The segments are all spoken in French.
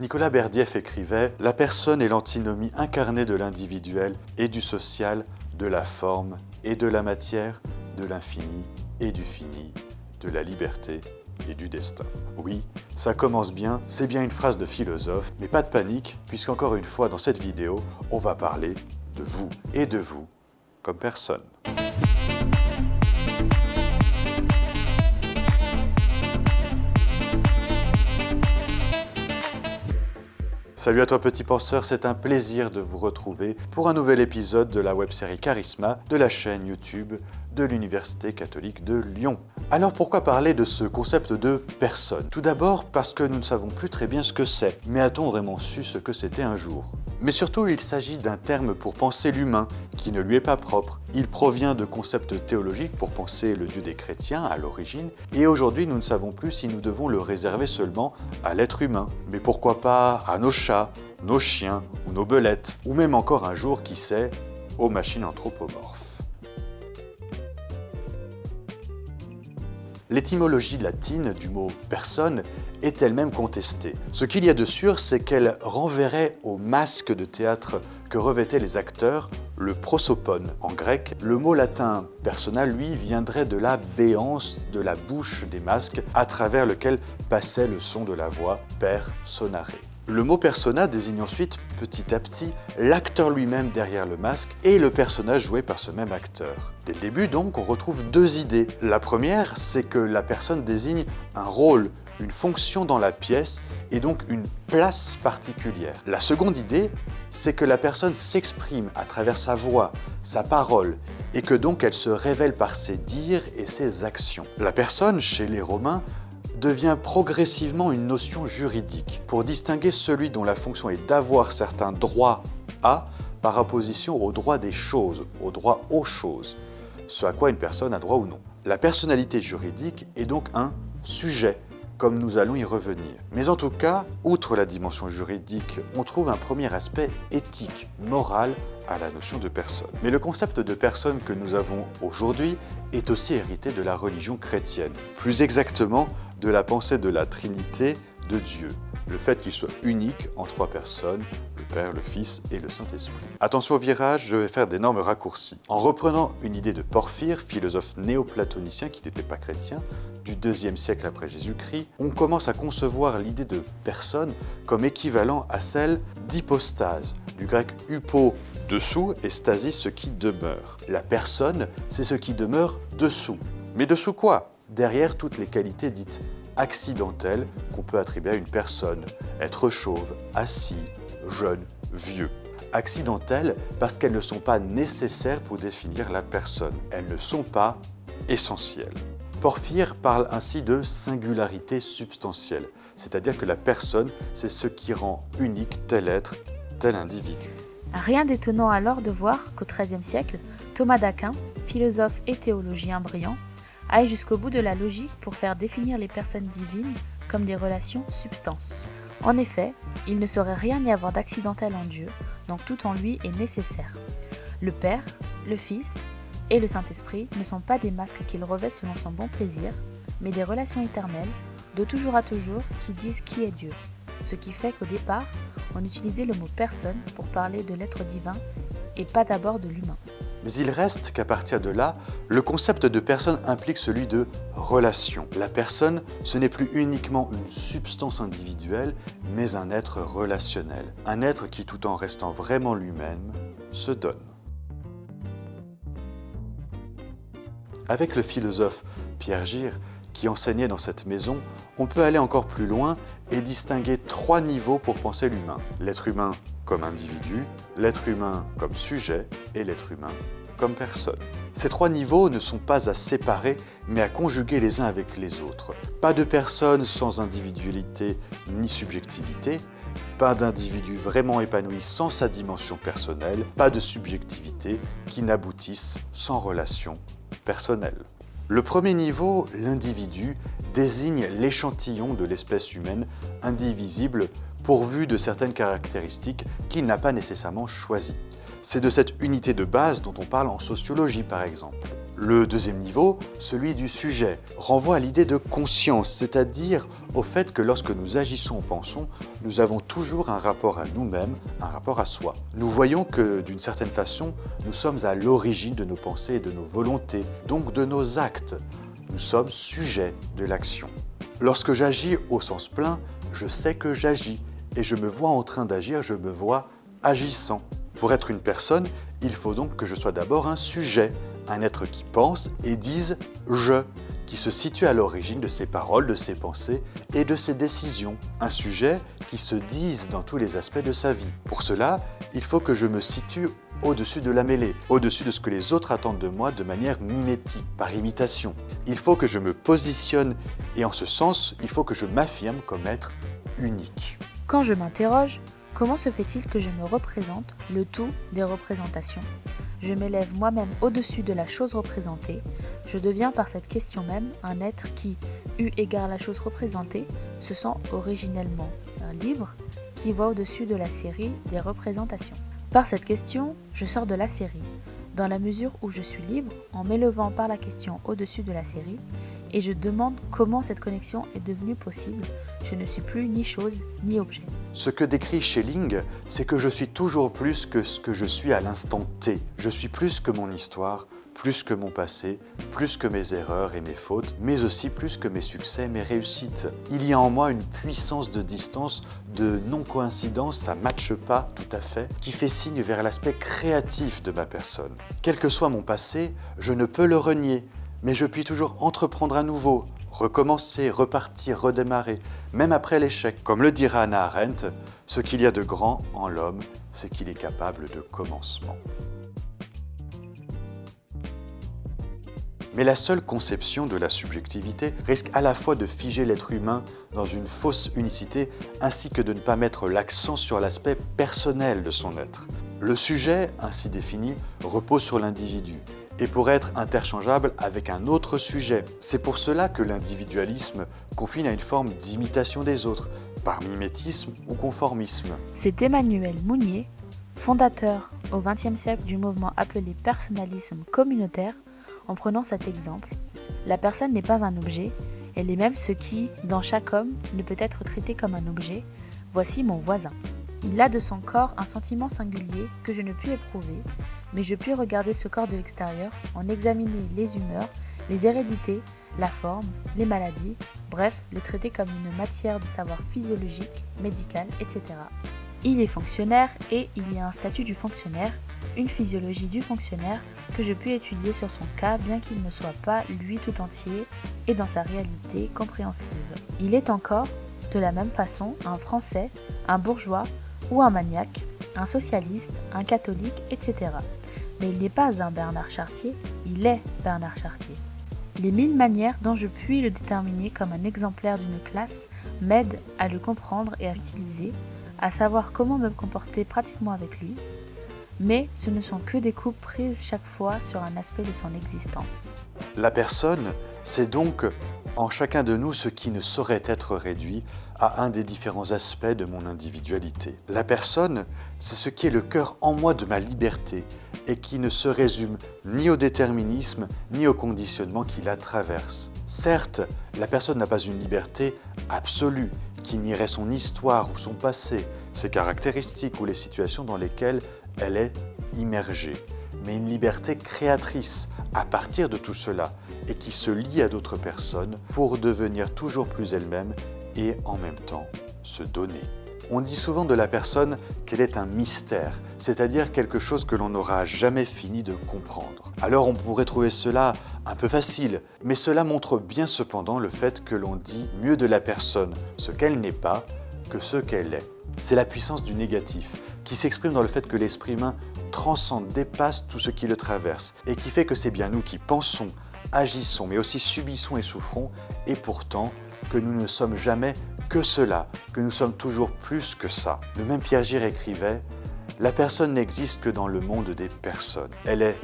Nicolas Berdieff écrivait « La personne est l'antinomie incarnée de l'individuel et du social, de la forme et de la matière, de l'infini et du fini, de la liberté et du destin. Oui, ça commence bien, c'est bien une phrase de philosophe, mais pas de panique, puisqu'encore une fois dans cette vidéo, on va parler de vous et de vous comme personne. Salut à toi petit penseur, c'est un plaisir de vous retrouver pour un nouvel épisode de la web-série Charisma de la chaîne YouTube de l'Université catholique de Lyon. Alors pourquoi parler de ce concept de personne? Tout d'abord parce que nous ne savons plus très bien ce que c'est, mais a-t-on vraiment su ce que c'était un jour? Mais surtout, il s'agit d'un terme pour penser l'humain, qui ne lui est pas propre. Il provient de concepts théologiques pour penser le Dieu des chrétiens à l'origine, et aujourd'hui nous ne savons plus si nous devons le réserver seulement à l'être humain. Mais pourquoi pas à nos chats, nos chiens ou nos belettes, ou même encore un jour, qui sait, aux machines anthropomorphes. L'étymologie latine du mot « personne » est elle-même contestée. Ce qu'il y a de sûr, c'est qu'elle renverrait au masque de théâtre que revêtaient les acteurs le prosopone en grec. Le mot latin persona, lui, viendrait de la béance de la bouche des masques à travers lequel passait le son de la voix per sonare. Le mot persona désigne ensuite, petit à petit, l'acteur lui-même derrière le masque et le personnage joué par ce même acteur. Dès le début, donc, on retrouve deux idées. La première, c'est que la personne désigne un rôle, une fonction dans la pièce et donc une place particulière. La seconde idée, c'est que la personne s'exprime à travers sa voix, sa parole, et que donc elle se révèle par ses dires et ses actions. La personne, chez les Romains, devient progressivement une notion juridique pour distinguer celui dont la fonction est d'avoir certains droits à par opposition au droit des choses, au droit aux choses, ce à quoi une personne a droit ou non. La personnalité juridique est donc un sujet, comme nous allons y revenir. Mais en tout cas, outre la dimension juridique, on trouve un premier aspect éthique, moral, à la notion de personne. Mais le concept de personne que nous avons aujourd'hui est aussi hérité de la religion chrétienne. Plus exactement, de la pensée de la Trinité de Dieu, le fait qu'il soit unique en trois personnes, le Père, le Fils et le Saint-Esprit. Attention au virage, je vais faire d'énormes raccourcis. En reprenant une idée de Porphyre, philosophe néoplatonicien qui n'était pas chrétien, du deuxième siècle après Jésus-Christ, on commence à concevoir l'idée de personne comme équivalent à celle d'hypostase, du grec hupo, dessous, et stasis, ce qui demeure. La personne, c'est ce qui demeure dessous. Mais dessous quoi? Derrière toutes les qualités dites accidentelles qu'on peut attribuer à une personne, être chauve, assis, jeune, vieux. Accidentelles parce qu'elles ne sont pas nécessaires pour définir la personne. Elles ne sont pas essentielles. Porphyre parle ainsi de singularité substantielle, c'est-à-dire que la personne, c'est ce qui rend unique tel être, tel individu. Rien d'étonnant alors de voir qu'au XIIIe siècle, Thomas d'Aquin, philosophe et théologien brillant, aille jusqu'au bout de la logique pour faire définir les personnes divines comme des relations substances. En effet, il ne saurait rien y avoir d'accidentel en Dieu, donc tout en lui est nécessaire. Le Père, le Fils et le Saint-Esprit ne sont pas des masques qu'il revêt selon son bon plaisir, mais des relations éternelles, de toujours à toujours, qui disent qui est Dieu. Ce qui fait qu'au départ, on utilisait le mot personne pour parler de l'être divin et pas d'abord de l'humain. Mais il reste qu'à partir de là, le concept de personne implique celui de relation. La personne, ce n'est plus uniquement une substance individuelle, mais un être relationnel. Un être qui, tout en restant vraiment lui-même, se donne. Avec le philosophe Pierre Gire, qui enseignait dans cette maison, on peut aller encore plus loin et distinguer trois niveaux pour penser l'humain. L'être humain comme individu, l'être humain comme sujet et l'être humain comme personne. Ces trois niveaux ne sont pas à séparer, mais à conjuguer les uns avec les autres. Pas de personne sans individualité ni subjectivité, pas d'individu vraiment épanoui sans sa dimension personnelle, pas de subjectivité qui n'aboutisse sans relation personnelle. Le premier niveau, l'individu, désigne l'échantillon de l'espèce humaine indivisible pourvu de certaines caractéristiques qu'il n'a pas nécessairement choisies. C'est de cette unité de base dont on parle en sociologie par exemple. Le deuxième niveau, celui du sujet, renvoie à l'idée de conscience, c'est-à-dire au fait que lorsque nous agissons ou pensons, nous avons toujours un rapport à nous-mêmes, un rapport à soi. Nous voyons que, d'une certaine façon, nous sommes à l'origine de nos pensées et de nos volontés, donc de nos actes. Nous sommes sujets de l'action. Lorsque j'agis au sens plein, je sais que j'agis et je me vois en train d'agir, je me vois agissant. Pour être une personne, il faut donc que je sois d'abord un sujet, un être qui pense et dise « je », qui se situe à l'origine de ses paroles, de ses pensées et de ses décisions. Un sujet qui se dise dans tous les aspects de sa vie. Pour cela, il faut que je me situe au-dessus de la mêlée, au-dessus de ce que les autres attendent de moi de manière mimétique, par imitation. Il faut que je me positionne et en ce sens, il faut que je m'affirme comme être unique. Quand je m'interroge, comment se fait-il que je me représente le tout des représentations? Je m'élève moi-même au-dessus de la chose représentée, je deviens par cette question même un être qui, eu égard la chose représentée, se sent originellement libre, qui va au-dessus de la série des représentations. Par cette question, je sors de la série, dans la mesure où je suis libre en m'élevant par la question au-dessus de la série, et je demande comment cette connexion est devenue possible. Je ne suis plus ni chose ni objet. Ce que décrit Schelling, c'est que je suis toujours plus que ce que je suis à l'instant T. Je suis plus que mon histoire, plus que mon passé, plus que mes erreurs et mes fautes, mais aussi plus que mes succès, mes réussites. Il y a en moi une puissance de distance, de non-coïncidence, ça matche pas tout à fait, qui fait signe vers l'aspect créatif de ma personne. Quel que soit mon passé, je ne peux le renier, mais je puis toujours entreprendre à nouveau, recommencer, repartir, redémarrer, même après l'échec. Comme le dira Anna Arendt, ce qu'il y a de grand en l'homme, c'est qu'il est capable de commencement. Mais la seule conception de la subjectivité risque à la fois de figer l'être humain dans une fausse unicité ainsi que de ne pas mettre l'accent sur l'aspect personnel de son être. Le sujet, ainsi défini, repose sur l'individu et pourrait être interchangeable avec un autre sujet. C'est pour cela que l'individualisme confine à une forme d'imitation des autres, par mimétisme ou conformisme. C'est Emmanuel Mounier, fondateur au XXe siècle du mouvement appelé personnalisme communautaire, en prenant cet exemple, la personne n'est pas un objet, elle est même ce qui, dans chaque homme, ne peut être traité comme un objet. Voici mon voisin. Il a de son corps un sentiment singulier que je ne puis éprouver, mais je puis regarder ce corps de l'extérieur, en examiner les humeurs, les hérédités, la forme, les maladies, bref, le traiter comme une matière de savoir physiologique, médical, etc. Il est fonctionnaire et il y a un statut du fonctionnaire, une physiologie du fonctionnaire que je puis étudier sur son cas bien qu'il ne soit pas lui tout entier et dans sa réalité compréhensive. Il est encore, de la même façon, un Français, un bourgeois ou un maniaque, un socialiste, un catholique, etc. Mais il n'est pas un Bernard Chartier, il est Bernard Chartier. Les mille manières dont je puis le déterminer comme un exemplaire d'une classe m'aident à le comprendre et à l'utiliser, à savoir comment me comporter pratiquement avec lui, mais ce ne sont que des coupes prises chaque fois sur un aspect de son existence. La personne, c'est donc en chacun de nous ce qui ne saurait être réduit à un des différents aspects de mon individualité. La personne, c'est ce qui est le cœur en moi de ma liberté et qui ne se résume ni au déterminisme ni au conditionnement qui la traverse. Certes, la personne n'a pas une liberté absolue qui nierait son histoire ou son passé, ses caractéristiques ou les situations dans lesquelles elle est immergée, mais une liberté créatrice à partir de tout cela et qui se lie à d'autres personnes pour devenir toujours plus elle-même et en même temps se donner. On dit souvent de la personne qu'elle est un mystère, c'est-à-dire quelque chose que l'on n'aura jamais fini de comprendre. Alors on pourrait trouver cela un peu facile, mais cela montre bien cependant le fait que l'on dit mieux de la personne ce qu'elle n'est pas que ce qu'elle est. C'est la puissance du négatif, qui s'exprime dans le fait que l'esprit humain transcende, dépasse tout ce qui le traverse, et qui fait que c'est bien nous qui pensons, agissons, mais aussi subissons et souffrons, et pourtant que nous ne sommes jamais que cela, que nous sommes toujours plus que ça. Le même Pierre Gire écrivait « La personne n'existe que dans le monde des personnes. Elle est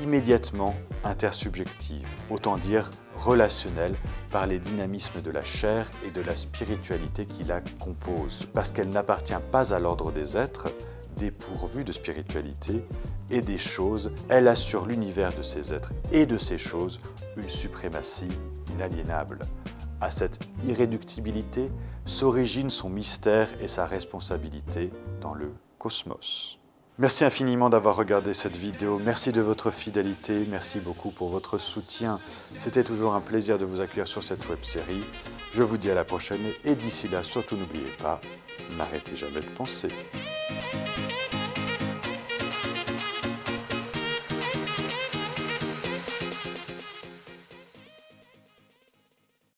immédiatement intersubjective, autant dire relationnelle par les dynamismes de la chair et de la spiritualité qui la composent, parce qu'elle n'appartient pas à l'ordre des êtres, dépourvus de spiritualité, et des choses, elle a sur l'univers de ces êtres et de ces choses une suprématie inaliénable. À cette irréductibilité s'origine son mystère et sa responsabilité dans le cosmos. Merci infiniment d'avoir regardé cette vidéo, merci de votre fidélité, merci beaucoup pour votre soutien. C'était toujours un plaisir de vous accueillir sur cette web-série. Je vous dis à la prochaine et d'ici là, surtout n'oubliez pas, n'arrêtez jamais de penser.